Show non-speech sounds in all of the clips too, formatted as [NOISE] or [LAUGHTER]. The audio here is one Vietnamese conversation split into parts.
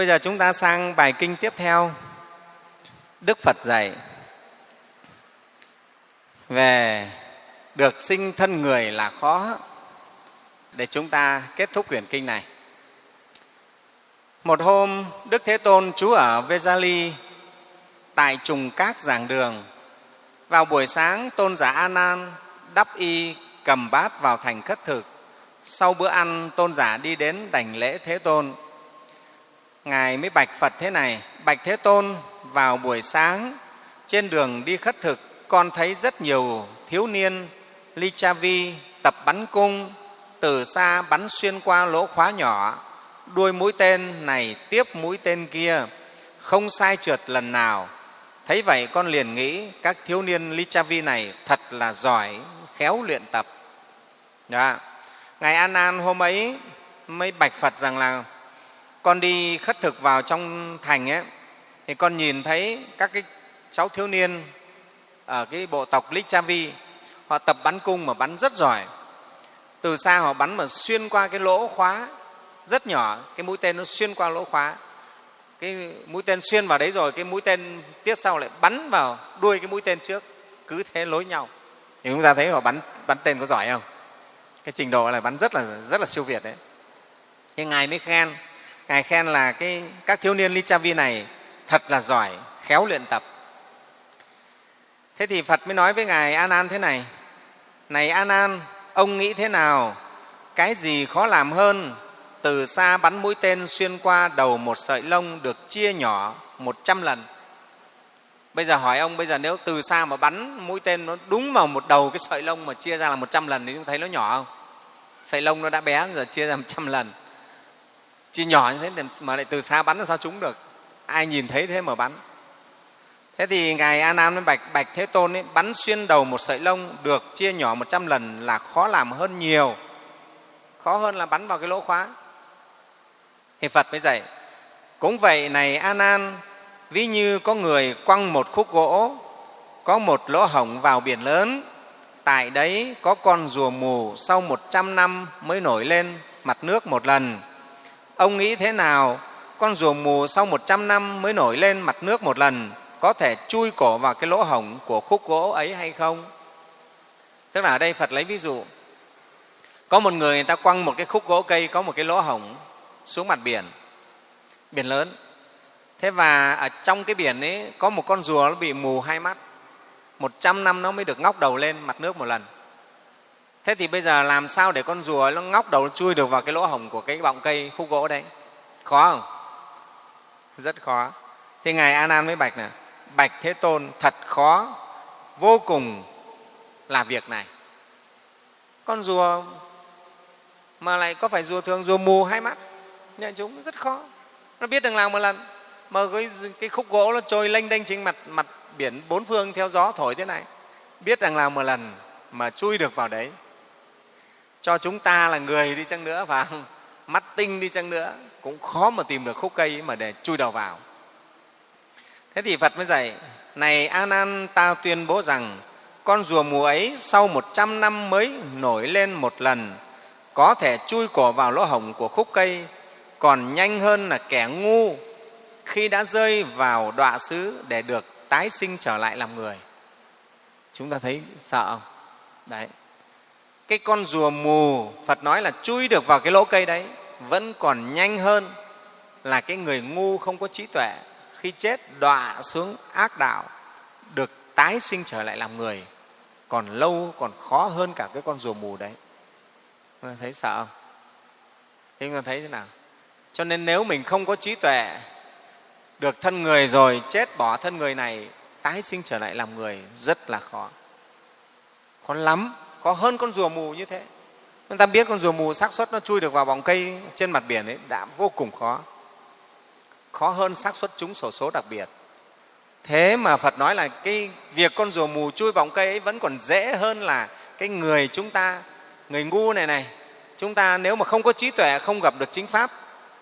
bây giờ chúng ta sang bài kinh tiếp theo. Đức phật dạy về được sinh thân người là khó. Để chúng ta kết thúc quyển kinh này. Một hôm, đức thế tôn, trú ở vesali tại trùng các giảng đường. Vào buổi sáng, tôn giả a nan đắp y cầm bát vào thành khất thực. Sau bữa ăn, tôn giả đi đến đảnh lễ thế tôn ngài mới bạch phật thế này, bạch thế tôn, vào buổi sáng, trên đường đi khất thực, con thấy rất nhiều thiếu niên ly cha vi, tập bắn cung, từ xa bắn xuyên qua lỗ khóa nhỏ, đuôi mũi tên này tiếp mũi tên kia, không sai trượt lần nào thấy vậy con liền nghĩ, các thiếu niên ly cha vi này thật là giỏi, khéo luyện tập Đó. ngài an an hôm ấy mới bạch phật rằng là con đi khất thực vào trong thành ấy, thì con nhìn thấy các cái cháu thiếu niên ở cái bộ tộc Lichavi họ tập bắn cung mà bắn rất giỏi. Từ xa họ bắn mà xuyên qua cái lỗ khóa rất nhỏ cái mũi tên nó xuyên qua lỗ khóa. Cái mũi tên xuyên vào đấy rồi cái mũi tên tiếp sau lại bắn vào đuôi cái mũi tên trước cứ thế lối nhau. Thì chúng ta thấy họ bắn bắn tên có giỏi không? Cái trình độ là bắn rất là rất là siêu việt đấy. Nhưng ngài mới khen ngài khen là cái các thiếu niên lichavi này thật là giỏi, khéo luyện tập. Thế thì phật mới nói với ngài an an thế này này an an, ông nghĩ thế nào? Cái gì khó làm hơn từ xa bắn mũi tên xuyên qua đầu một sợi lông được chia nhỏ một trăm lần? Bây giờ hỏi ông, bây giờ nếu từ xa mà bắn mũi tên nó đúng vào một đầu cái sợi lông mà chia ra là một trăm lần thì chúng thấy nó nhỏ không? Sợi lông nó đã bé giờ chia ra một trăm lần chia nhỏ như thế mà lại từ xa bắn làm sao trúng được? Ai nhìn thấy thế mà bắn. Thế thì ngài a nan với bạch bạch thế tôn ấy, bắn xuyên đầu một sợi lông được chia nhỏ một trăm lần là khó làm hơn nhiều. Khó hơn là bắn vào cái lỗ khóa. Thì phật mới dạy cũng vậy này a nan ví như có người quăng một khúc gỗ có một lỗ hổng vào biển lớn tại đấy có con rùa mù sau một trăm năm mới nổi lên mặt nước một lần ông nghĩ thế nào? Con rùa mù sau một trăm năm mới nổi lên mặt nước một lần, có thể chui cổ vào cái lỗ hổng của khúc gỗ ấy hay không? Tức là ở đây phật lấy ví dụ. Có một người người ta quăng một cái khúc gỗ cây, có một cái lỗ hổng xuống mặt biển. Biển lớn. Thế và ở trong cái biển ấy, có một con rùa nó bị mù hai mắt. Một trăm năm nó mới được ngóc đầu lên mặt nước một lần thế thì bây giờ làm sao để con rùa nó ngóc đầu nó chui được vào cái lỗ hổng của cái bọng cây khúc gỗ đấy? Khó không? Rất khó. Thì ngài a nan mới bạch nè, bạch thế tôn thật khó vô cùng là việc này. Con rùa mà lại có phải rùa thường rùa mù hai mắt? Nhận chúng rất khó. Nó biết đường làm một lần mà cái, cái khúc gỗ nó trôi lênh đênh trên mặt mặt biển bốn phương theo gió thổi thế này. Biết rằng làm một lần mà chui được vào đấy cho chúng ta là người đi chăng nữa và [LAUGHS] mắt tinh đi chăng nữa, cũng khó mà tìm được khúc cây mà để chui đầu vào. Thế thì phật mới dạy, này a nan ta tuyên bố rằng, con rùa mùa ấy sau một trăm năm mới nổi lên một lần, có thể chui cổ vào lỗ hổng của khúc cây, còn nhanh hơn là kẻ ngu khi đã rơi vào đọa xứ để được tái sinh trở lại làm người. Chúng ta thấy sợ không? Đấy cái con rùa mù, phật nói là chui được vào cái lỗ cây đấy, vẫn còn nhanh hơn là cái người ngu không có trí tuệ. Khi chết, đọa xuống ác đạo, được tái sinh trở lại làm người, còn lâu, còn khó hơn cả cái con rùa mù đấy. Thấy sợ không? Thế chúng thấy thế nào? Cho nên nếu mình không có trí tuệ, được thân người rồi, chết bỏ thân người này, tái sinh trở lại làm người, rất là khó. Khó lắm có hơn con rùa mù như thế. Chúng ta biết con rùa mù xác suất nó chui được vào vòng cây trên mặt biển ấy đã vô cùng khó. Khó hơn xác suất trúng sổ số đặc biệt. Thế mà phật nói là cái việc con rùa mù chui vòng cây ấy vẫn còn dễ hơn là cái người chúng ta, người ngu này này. Chúng ta nếu mà không có trí tuệ, không gặp được chính pháp,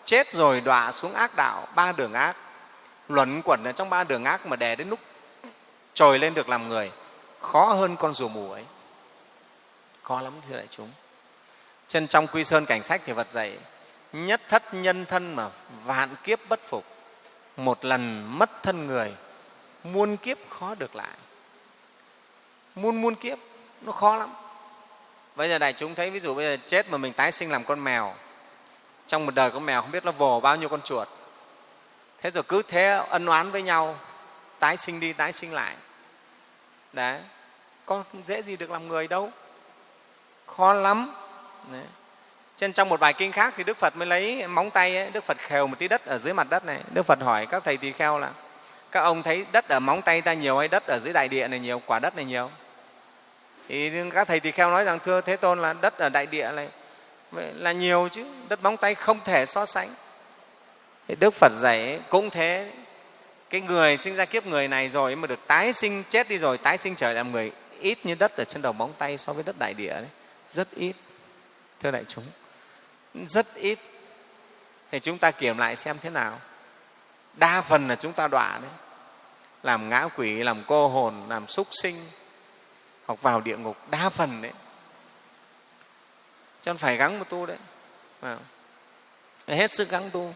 chết rồi đọa xuống ác đạo, ba đường ác. Luẩn quẩn ở trong ba đường ác mà đè đến lúc trồi lên được làm người. Khó hơn con rùa mù ấy khó lắm, thưa đại chúng. Chân trong quy sơn cảnh sách thì phật dạy, nhất thất nhân thân mà vạn kiếp bất phục, một lần mất thân người, muôn kiếp khó được lại. Muôn muôn kiếp, nó khó lắm. Bây giờ đại chúng thấy, ví dụ bây giờ chết mà mình tái sinh làm con mèo, trong một đời con mèo không biết nó vồ bao nhiêu con chuột. Thế rồi cứ thế ân oán với nhau, tái sinh đi, tái sinh lại. Đấy, có dễ gì được làm người đâu khó lắm. Đấy. trên trong một bài kinh khác thì đức phật mới lấy móng tay ấy, đức phật khều một tí đất ở dưới mặt đất này. Đức phật hỏi các thầy tỳ kheo là các ông thấy đất ở móng tay ta nhiều hay đất ở dưới đại địa này nhiều quả đất này nhiều? Thì các thầy tỳ kheo nói rằng thưa thế tôn là đất ở đại địa này là nhiều chứ đất móng tay không thể so sánh. Thì đức phật dạy cũng thế cái người sinh ra kiếp người này rồi mà được tái sinh chết đi rồi tái sinh trở làm người ít như đất ở trên đầu móng tay so với đất đại địa đấy rất ít, thưa đại chúng. Rất ít. Thì chúng ta kiểm lại xem thế nào. Đa phần là chúng ta đọa đấy. Làm ngã quỷ, làm cô hồn, làm súc sinh, hoặc vào địa ngục. Đa phần đấy. Cho nên phải gắng một tu đấy. Vâng. Hết sức gắng tu.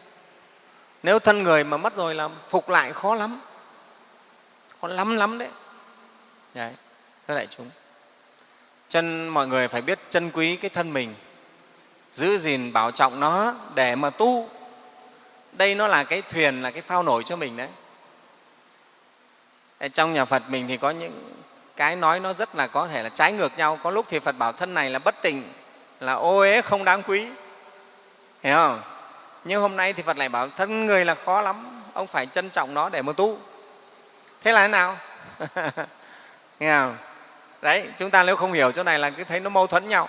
Nếu thân người mà mất rồi là phục lại khó lắm. Khó lắm lắm đấy. Đấy, thưa đại chúng chân, mọi người phải biết trân quý cái thân mình. Giữ gìn, bảo trọng nó để mà tu. Đây nó là cái thuyền, là cái phao nổi cho mình đấy. Trong nhà phật mình thì có những cái nói nó rất là có thể là trái ngược nhau. Có lúc thì phật bảo thân này là bất tỉnh là ô uế, không đáng quý. Hiểu không? Nhưng hôm nay thì phật lại bảo thân người là khó lắm, ông phải trân trọng nó để mà tu. Thế là thế nào? [LAUGHS] Nghe không? Đấy, chúng ta nếu không hiểu chỗ này là cứ thấy nó mâu thuẫn nhau.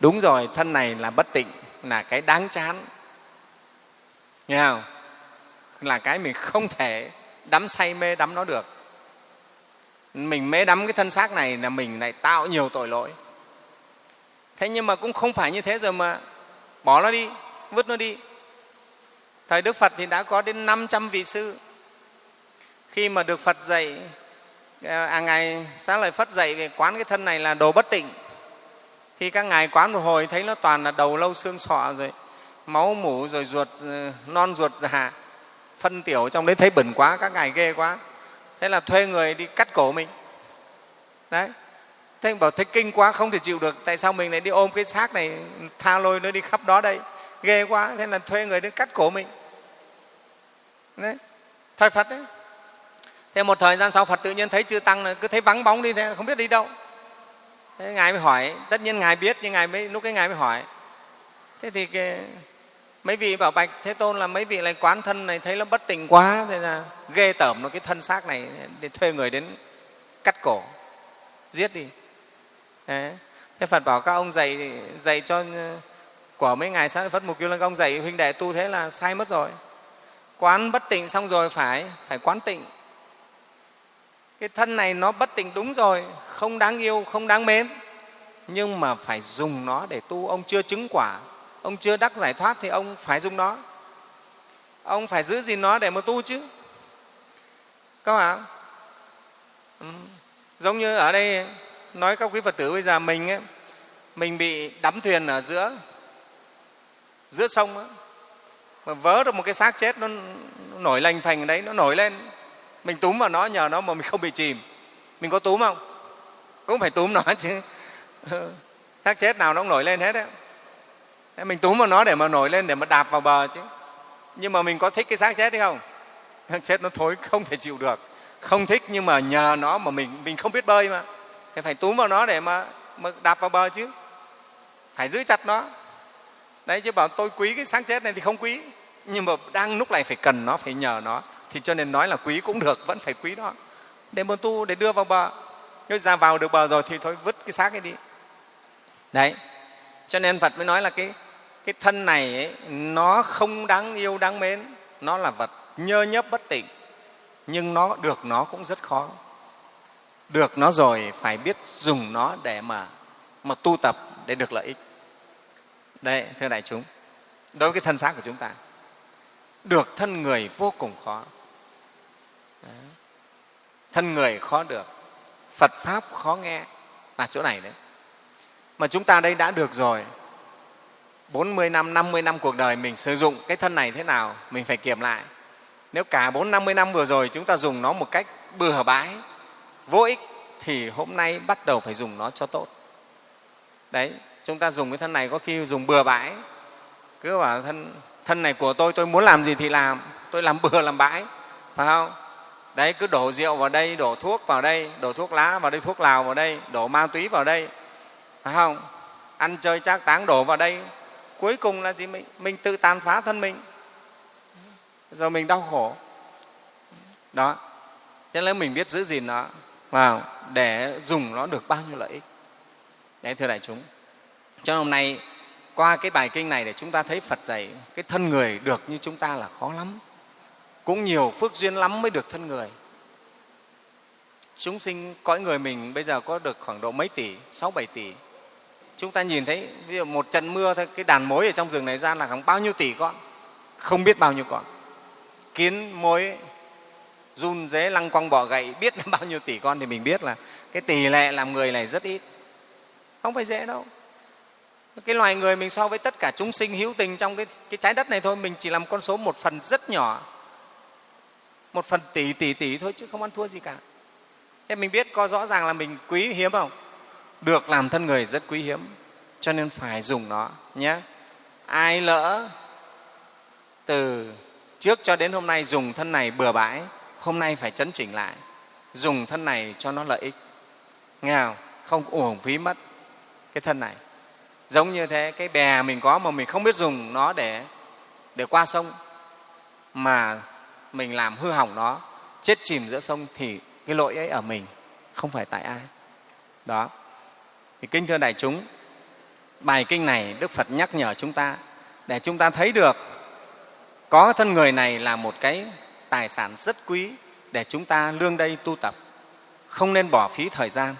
Đúng rồi, thân này là bất tịnh, là cái đáng chán. Nghe không? Là cái mình không thể đắm say mê đắm nó được. Mình mê đắm cái thân xác này là mình lại tạo nhiều tội lỗi. Thế nhưng mà cũng không phải như thế rồi mà bỏ nó đi, vứt nó đi. Thời đức phật thì đã có đến 500 vị sư. Khi mà được phật dạy Ờ, à, ngài xá lợi phất dạy về quán cái thân này là đồ bất tịnh. Khi các ngài quán một hồi thấy nó toàn là đầu lâu xương sọ rồi máu mủ rồi ruột ờ, non ruột già phân tiểu trong đấy thấy bẩn quá các ngài ghê quá. Thế là thuê người đi cắt cổ mình. Đấy. Thế bảo thấy kinh quá không thể chịu được tại sao mình lại đi ôm cái xác này tha lôi nó đi khắp đó đây? Ghê quá thế là thuê người đến cắt cổ mình. Đấy. Thời phật đấy thế một thời gian sau phật tự nhiên thấy chư tăng cứ thấy vắng bóng đi thế không biết đi đâu. Thế ngài mới hỏi tất nhiên ngài biết nhưng ngài mới lúc cái ngài mới hỏi. Thế thì cái, mấy vị bảo bạch thế tôn là mấy vị lại quán thân này thấy nó bất tỉnh quá thế là ghê tởm nó cái thân xác này để thuê người đến cắt cổ giết đi. Đấy. thế phật bảo các ông dạy dạy cho của mấy ngày sáng phật mục kiêu lân công dạy huynh đệ tu thế là sai mất rồi. Quán bất tịnh xong rồi phải phải quán tịnh cái thân này nó bất tịnh đúng rồi không đáng yêu không đáng mến. Nhưng mà phải dùng nó để tu. Ông chưa chứng quả ông chưa đắc giải thoát thì ông phải dùng nó. Ông phải giữ gìn nó để mà tu chứ. Các bạn ừ. giống như ở đây nói các quý phật tử bây giờ mình ấy, mình bị đắm thuyền ở giữa giữa sông ấy, mà vớ được một cái xác chết nó, nổi lành phành đấy nó nổi lên mình túm vào nó nhờ nó mà mình không bị chìm. Mình có túm không? Cũng phải túm nó [LAUGHS] chứ. Xác chết nào nó cũng nổi lên hết đấy mình túm vào nó để mà nổi lên để mà đạp vào bờ chứ. Nhưng mà mình có thích cái xác chết hay không? Xác [LAUGHS] chết nó thối không thể chịu được. Không thích nhưng mà nhờ nó mà mình mình không biết bơi mà. Thì phải túm vào nó để mà, mà đạp vào bờ chứ. Phải giữ chặt nó. Đấy chứ bảo tôi quý cái xác chết này thì không quý. Nhưng mà đang lúc này phải cần nó phải nhờ nó thì cho nên nói là quý cũng được vẫn phải quý đó. Để mà tu để đưa vào bờ. Nếu ra vào được bờ rồi thì thôi vứt cái xác ấy đi. Đấy. Cho nên phật mới nói là cái cái thân này ấy, nó không đáng yêu đáng mến. Nó là vật nhơ nhấp bất tỉnh. Nhưng nó được nó cũng rất khó. Được nó rồi phải biết dùng nó để mà mà tu tập để được lợi ích. Đây thưa đại chúng. Đối với cái thân xác của chúng ta được thân người vô cùng khó thân người khó được. Phật pháp khó nghe. Là chỗ này đấy. Mà chúng ta đây đã được rồi. 40 năm, 50 năm cuộc đời mình sử dụng cái thân này thế nào, mình phải kiểm lại. Nếu cả 4 50 năm vừa rồi chúng ta dùng nó một cách bừa bãi, vô ích thì hôm nay bắt đầu phải dùng nó cho tốt. Đấy, chúng ta dùng cái thân này có khi dùng bừa bãi, cứ bảo thân thân này của tôi, tôi muốn làm gì thì làm, tôi làm bừa làm bãi, phải không? Đấy, cứ đổ rượu vào đây, đổ thuốc vào đây, đổ thuốc lá vào đây, thuốc lào vào đây, đổ ma túy vào đây, phải không? Ăn chơi trác táng đổ vào đây, cuối cùng là gì? Mình, mình tự tàn phá thân mình, rồi mình đau khổ. Đó, cho nên mình biết giữ gìn nó vào để dùng nó được bao nhiêu lợi ích. Đấy, thưa đại chúng. Cho nên hôm nay qua cái bài kinh này để chúng ta thấy Phật dạy cái thân người được như chúng ta là khó lắm. Cũng nhiều phước duyên lắm mới được thân người. Chúng sinh cõi người mình bây giờ có được khoảng độ mấy tỷ, sáu bảy tỷ. Chúng ta nhìn thấy ví dụ một trận mưa thôi, cái đàn mối ở trong rừng này ra là khoảng bao nhiêu tỷ con, không biết bao nhiêu con. Kiến mối run dế lăng quăng bọ gậy biết là [LAUGHS] bao nhiêu tỷ con thì mình biết là cái tỷ lệ làm người này rất ít không phải dễ đâu cái loài người mình so với tất cả chúng sinh hữu tình trong cái, cái trái đất này thôi mình chỉ làm con số một phần rất nhỏ một phần tỷ tỷ tỷ thôi chứ không ăn thua gì cả. Thế mình biết có rõ ràng là mình quý, hiếm không? Được làm thân người rất quý hiếm, cho nên phải dùng nó nhé. Ai lỡ từ trước cho đến hôm nay dùng thân này bừa bãi, hôm nay phải chấn chỉnh lại. Dùng thân này cho nó lợi ích. Nghe không? Không uổng phí mất cái thân này. Giống như thế, cái bè mình có mà mình không biết dùng nó để để qua sông, mà mình làm hư hỏng nó, chết chìm giữa sông thì cái lỗi ấy ở mình, không phải tại ai. Đó. Thì kinh thưa đại chúng, bài kinh này đức phật nhắc nhở chúng ta, để chúng ta thấy được có thân người này là một cái tài sản rất quý để chúng ta lương đây tu tập, không nên bỏ phí thời gian.